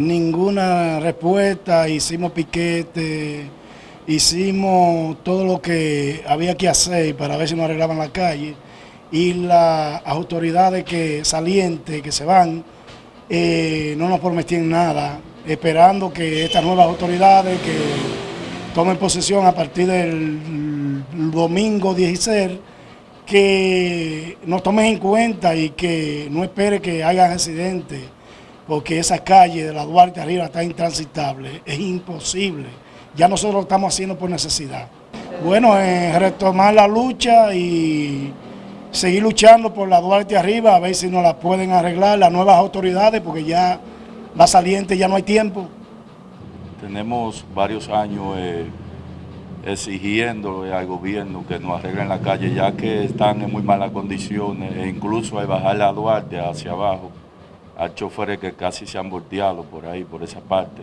ninguna respuesta, hicimos piquete, hicimos todo lo que había que hacer para ver si nos arreglaban la calle. Y las autoridades que salientes, que se van, eh, no nos prometían nada, esperando que estas nuevas autoridades que tomen posesión a partir del domingo 16, que nos tomen en cuenta y que no espere que haya accidentes, porque esa calle de la Duarte arriba está intransitable, es imposible. Ya nosotros lo estamos haciendo por necesidad. Bueno, retomar la lucha y seguir luchando por la Duarte arriba, a ver si nos la pueden arreglar las nuevas autoridades, porque ya va saliente, ya no hay tiempo. Tenemos varios años eh, exigiendo al gobierno que nos arreglen la calle, ya que están en muy malas condiciones, e incluso hay bajar la Duarte hacia abajo. Hay choferes que casi se han volteado por ahí, por esa parte.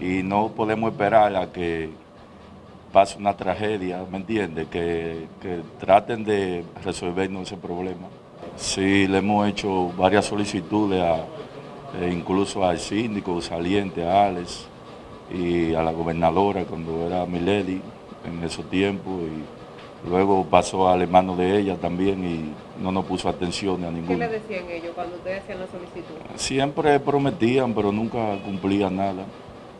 Y no podemos esperar a que pase una tragedia, ¿me entiende? Que, traten de resolvernos ese problema. Sí, le hemos hecho varias solicitudes, e incluso al síndico saliente, a Alex, y a la gobernadora cuando era Milady en esos tiempos. Luego pasó al hermano de ella también y no nos puso atención a ninguno. ¿Qué le decían ellos cuando ustedes hacían la solicitud? Siempre prometían, pero nunca cumplían nada.